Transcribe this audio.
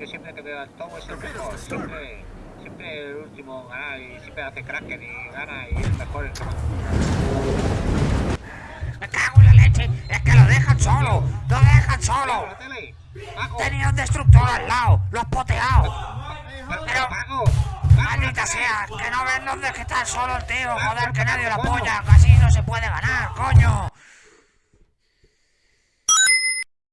Yo siempre que veo al Togo es el mejor. Siempre, siempre el último gana y siempre hace cracker y gana y es mejor el que ¡Me cago en la leche! ¡Es que lo dejan solo! ¡Lo dejan solo! Tenía un destructor al lado, lo has poteado. Pero, Maldita sea, que no ven dónde es que está solo el tío, joder, que nadie lo apoya, casi no se puede ganar, coño.